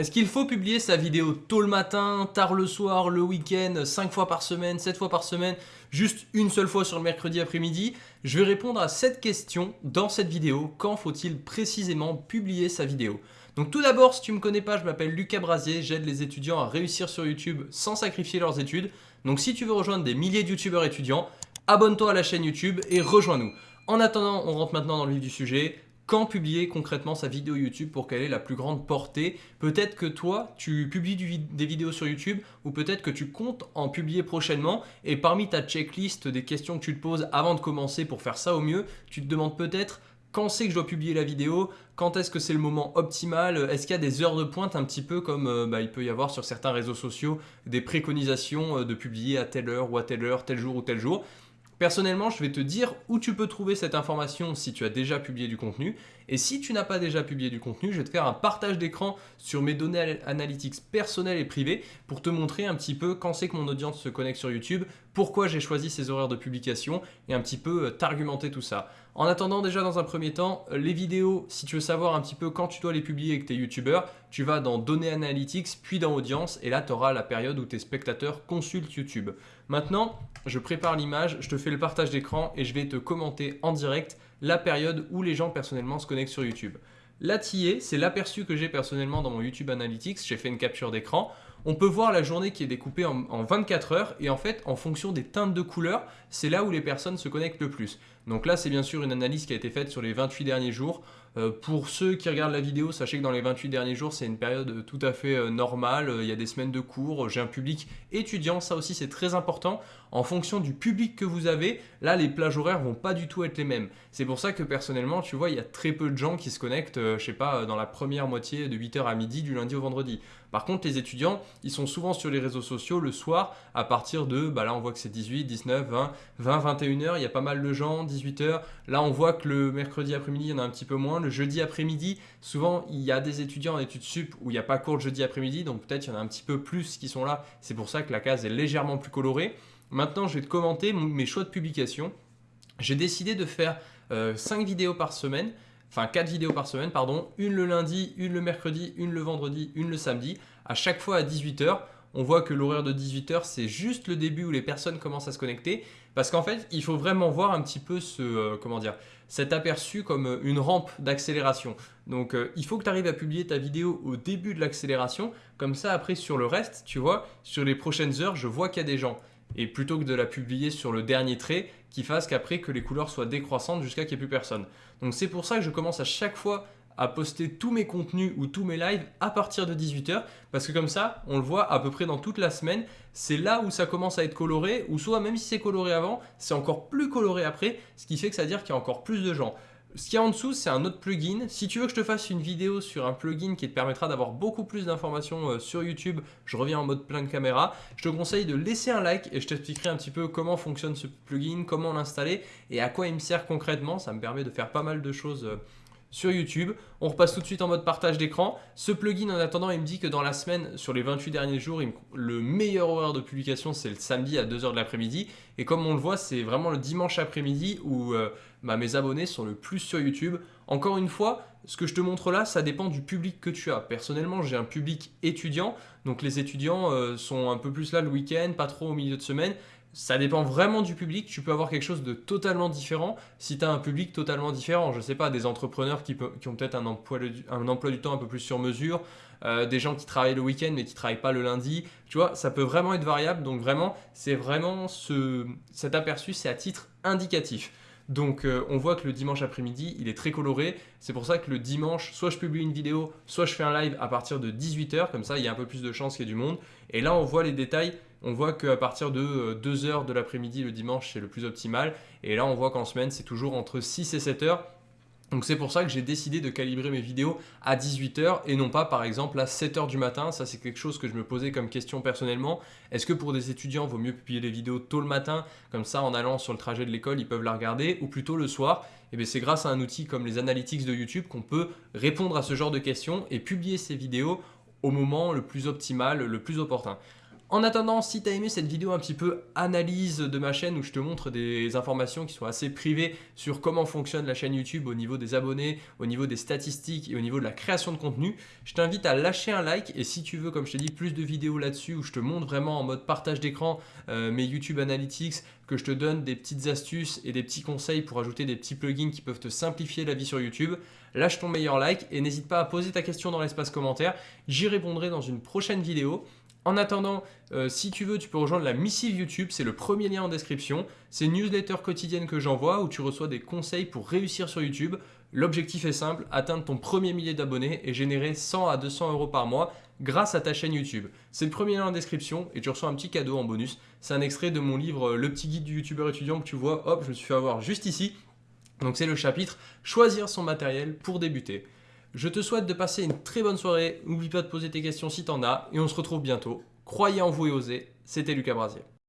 Est-ce qu'il faut publier sa vidéo tôt le matin, tard le soir, le week-end, 5 fois par semaine, 7 fois par semaine, juste une seule fois sur le mercredi après-midi? Je vais répondre à cette question dans cette vidéo. Quand faut-il précisément publier sa vidéo? Donc tout d'abord, si tu ne me connais pas, je m'appelle Lucas Brasier, j'aide les étudiants à réussir sur YouTube sans sacrifier leurs études. Donc si tu veux rejoindre des milliers de youtubeurs étudiants, abonne-toi à la chaîne YouTube et rejoins-nous. En attendant, on rentre maintenant dans le vif du sujet quand publier concrètement sa vidéo YouTube pour qu'elle ait la plus grande portée. Peut-être que toi, tu publies des vidéos sur YouTube ou peut-être que tu comptes en publier prochainement et parmi ta checklist des questions que tu te poses avant de commencer pour faire ça au mieux, tu te demandes peut-être quand c'est que je dois publier la vidéo, quand est-ce que c'est le moment optimal, est-ce qu'il y a des heures de pointe un petit peu comme euh, bah, il peut y avoir sur certains réseaux sociaux des préconisations euh, de publier à telle heure ou à telle heure, tel jour ou tel jour. Personnellement, je vais te dire où tu peux trouver cette information si tu as déjà publié du contenu. Et si tu n'as pas déjà publié du contenu, je vais te faire un partage d'écran sur mes données analytics personnelles et privées pour te montrer un petit peu quand c'est que mon audience se connecte sur YouTube, pourquoi j'ai choisi ces horaires de publication et un petit peu euh, t'argumenter tout ça. En attendant déjà dans un premier temps, euh, les vidéos, si tu veux savoir un petit peu quand tu dois les publier avec tes youtubeurs, tu vas dans données analytics puis dans audience et là tu auras la période où tes spectateurs consultent YouTube. Maintenant, je prépare l'image, je te fais le partage d'écran et je vais te commenter en direct la période où les gens personnellement se connectent sur YouTube. Là, c'est l'aperçu que j'ai personnellement dans mon YouTube Analytics. J'ai fait une capture d'écran. On peut voir la journée qui est découpée en, en, 24 heures et en fait, en fonction des teintes de couleurs, c'est là où les personnes se connectent le plus. Donc là, c'est bien sûr une analyse qui a été faite sur les 28 derniers jours. Euh, pour ceux qui regardent la vidéo, sachez que dans les 28 derniers jours, c'est une période tout à fait euh, normale. Il y a des semaines de cours, j'ai un public étudiant, ça aussi c'est très important. En fonction du public que vous avez, là les plages horaires vont pas du tout être les mêmes. C'est pour ça que personnellement, tu vois, il y a très peu de gens qui se connectent, euh, je sais pas, dans la première moitié de 8h à midi du lundi au vendredi. Par contre, les étudiants, ils sont souvent sur les réseaux sociaux le soir à partir de, bah là on voit que c'est 18, 19, 20, 20, 21h, il y a pas mal de gens, 18h. Là on voit que le mercredi après-midi, il y en a un petit peu moins. Le jeudi après-midi, souvent il y a des étudiants en études sup où il n'y a pas cours le jeudi après-midi, donc peut-être il y en a un petit peu plus qui sont là. C'est pour ça que la case est légèrement plus colorée. Maintenant, je vais te commenter mes choix de publication. J'ai décidé de faire 5 euh, vidéos par semaine enfin 4 vidéos par semaine, pardon, une le lundi, une le mercredi, une le vendredi, une le samedi, à chaque fois à 18h. On voit que l'horaire de 18h, c'est juste le début où les personnes commencent à se connecter. Parce qu'en fait, il faut vraiment voir un petit peu ce, euh, comment cet aperçu comme euh, une rampe d'accélération. Donc, euh, il faut que tu arrives à publier ta vidéo au début de l'accélération. Comme ça, après, sur le reste, tu vois, sur les prochaines heures, je vois qu'il y a des gens et plutôt que de la publier sur le dernier trait, qui fasse qu'après que les couleurs soient décroissantes jusqu'à qu'il n'y ait plus personne. Donc c'est pour ça que je commence à chaque fois à poster tous mes contenus ou tous mes lives à partir de 18h parce que comme ça, on le voit à peu près dans toute la semaine, c'est là où ça commence à être coloré ou soit même si c'est coloré avant, c'est encore plus coloré après, ce qui fait que ça veut dire qu'il y a encore plus de gens. Ce qu'il y a en dessous, c'est un autre plugin. Si tu veux que je te fasse une vidéo sur un plugin qui te permettra d'avoir beaucoup plus d'informations euh, sur YouTube, je reviens en mode plein de caméra, je te conseille de laisser un like et je t'expliquerai un petit peu comment fonctionne ce plugin, comment l'installer et à quoi il me sert concrètement. Ça me permet de faire pas mal de choses euh, sur YouTube. On repasse tout de suite en mode partage d'écran. Ce plugin, en attendant, il me dit que dans la semaine, sur les 28 derniers jours, le meilleur horaire de publication, c'est le samedi à 2h de l'après-midi. Et comme on le voit, c'est vraiment le dimanche après-midi où euh, bah, mes abonnés sont le plus sur YouTube. Encore une fois, ce que je te montre là, ça dépend du public que tu as. Personnellement, j'ai un public étudiant. Donc les étudiants euh, sont un peu plus là le week-end, pas trop au milieu de semaine. Ça dépend vraiment du public. Tu peux avoir quelque chose de totalement différent si tu as un public totalement différent. Je sais pas, des entrepreneurs qui, ont peut-être un emploi, du temps un peu plus sur mesure, euh, des gens qui travaillent le week-end mais qui travaillent pas le lundi. Tu vois, ça peut vraiment être variable. Donc vraiment, c'est vraiment ce, cet aperçu, c'est à titre indicatif. Donc euh, on voit que le dimanche après-midi, il est très coloré. C'est pour ça que le dimanche, soit je publie une vidéo, soit je fais un live à partir de 18h. Comme ça, il y a un peu plus de chances qu'il y ait du monde. Et là, on voit les détails on voit qu'à partir de 2h euh, de l'après-midi le dimanche, c'est le plus optimal. Et là, on voit qu'en semaine, c'est toujours entre 6 et 7 heures. Donc c'est pour ça que j'ai décidé de calibrer mes vidéos à 18h et non pas par exemple à 7h du matin. Ça c'est quelque chose que je me posais comme question personnellement. Est-ce que pour des étudiants, il vaut mieux publier les vidéos tôt le matin Comme ça en allant sur le trajet de l'école, ils peuvent la regarder ou plutôt le soir? Et eh c'est grâce à un outil comme les analytics de YouTube qu'on peut répondre à ce genre de questions et publier ces vidéos au moment le plus optimal, le plus opportun. En attendant, si tu as aimé cette vidéo un petit peu analyse de ma chaîne où je te montre des informations qui sont assez privées sur comment fonctionne la chaîne YouTube au niveau des abonnés, au niveau des statistiques et au niveau de la création de contenu, je t'invite à lâcher un like et si tu veux, comme je t'ai dit, plus de vidéos là-dessus où je te montre vraiment en mode partage d'écran euh, mes YouTube Analytics, que je te donne des petites astuces et des petits conseils pour ajouter des petits plugins qui peuvent te simplifier la vie sur YouTube, lâche ton meilleur like et n'hésite pas à poser ta question dans l'espace commentaire. J'y répondrai dans une prochaine vidéo. En attendant, euh, si tu veux, tu peux rejoindre la missive YouTube, c'est le premier lien en description. C'est une newsletter quotidienne que j'envoie où tu reçois des conseils pour réussir sur YouTube. L'objectif est simple, atteindre ton premier millier d'abonnés et générer 100 à 200 euros par mois grâce à ta chaîne YouTube. C'est le premier lien en description et tu reçois un petit cadeau en bonus. C'est un extrait de mon livre Le petit guide du youtubeur étudiant que tu vois, hop, je me suis fait avoir juste ici. Donc c'est le chapitre Choisir son matériel pour débuter. Je te souhaite de passer une très bonne soirée. N'oublie pas de poser tes questions si t'en as. Et on se retrouve bientôt. Croyez en vous et osez. C'était Lucas Brasier.